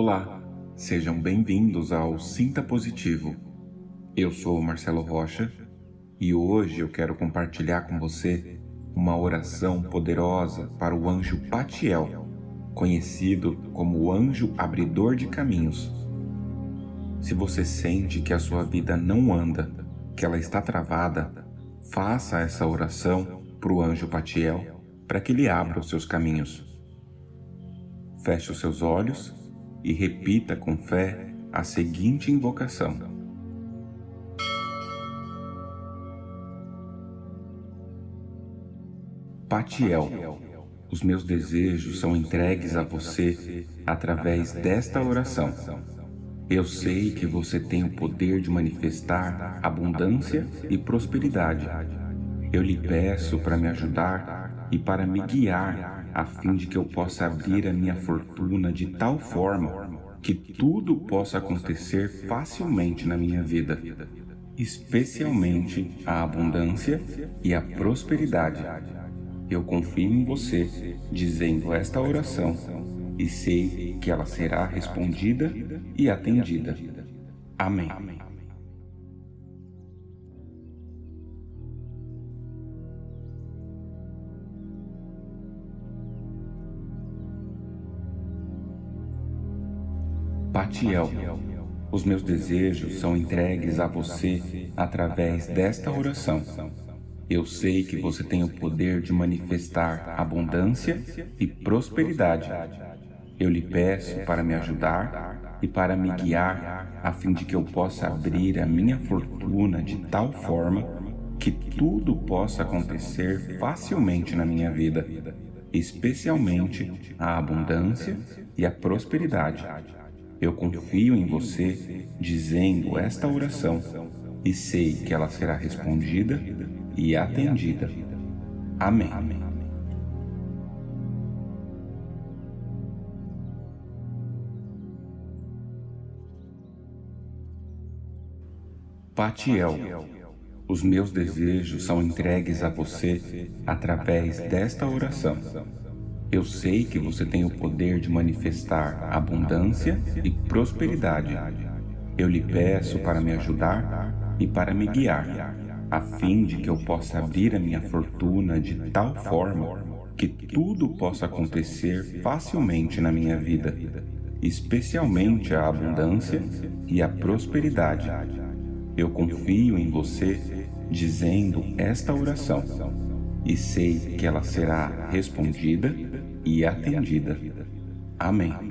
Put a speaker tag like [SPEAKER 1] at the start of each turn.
[SPEAKER 1] Olá, sejam bem-vindos ao Sinta Positivo. Eu sou Marcelo Rocha e hoje eu quero compartilhar com você uma oração poderosa para o anjo Patiel, conhecido como o anjo abridor de caminhos. Se você sente que a sua vida não anda, que ela está travada, faça essa oração para o anjo Patiel para que ele abra os seus caminhos. Feche os seus olhos e repita com fé a seguinte invocação. Patiel, os meus desejos são entregues a você através desta oração. Eu sei que você tem o poder de manifestar abundância e prosperidade. Eu lhe peço para me ajudar e para me guiar a fim de que eu possa abrir a minha fortuna de tal forma que tudo possa acontecer facilmente na minha vida, especialmente a abundância e a prosperidade. Eu confio em você dizendo esta oração e sei que ela será respondida e atendida. Amém. Patiel, os meus desejos são entregues a você através desta oração. Eu sei que você tem o poder de manifestar abundância e prosperidade. Eu lhe peço para me ajudar e para me guiar, a fim de que eu possa abrir a minha fortuna de tal forma que tudo possa acontecer facilmente na minha vida, especialmente a abundância e a prosperidade. Eu confio em você dizendo esta oração e sei que ela será respondida e atendida. Amém. Patiel, os meus desejos são entregues a você através desta oração. Eu sei que você tem o poder de manifestar abundância e prosperidade. Eu lhe peço para me ajudar e para me guiar, a fim de que eu possa abrir a minha fortuna de tal forma que tudo possa acontecer facilmente na minha vida, especialmente a abundância e a prosperidade. Eu confio em você dizendo esta oração e sei que ela será respondida e atendida. Amém.